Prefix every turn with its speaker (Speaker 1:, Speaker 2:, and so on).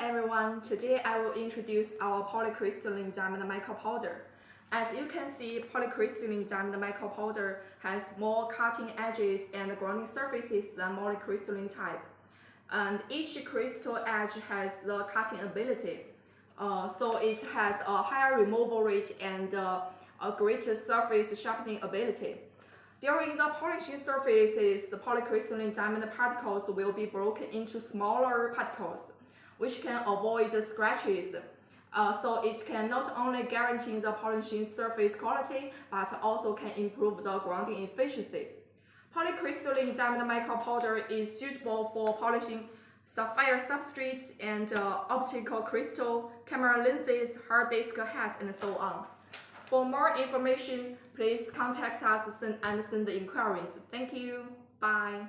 Speaker 1: everyone, today I will introduce our polycrystalline diamond mica powder. As you can see, polycrystalline diamond mica powder has more cutting edges and grinding surfaces than monocrystalline type. And each crystal edge has the cutting ability. Uh, so it has a higher removal rate and uh, a greater surface sharpening ability. During the polishing surfaces, the polycrystalline diamond particles will be broken into smaller particles which can avoid the scratches. Uh, so it can not only guarantee the polishing surface quality, but also can improve the grinding efficiency. Polycrystalline diamond mica powder is suitable for polishing sapphire substrates and uh, optical crystal, camera lenses, hard disk heads, and so on. For more information, please contact us and send the inquiries. Thank you. Bye.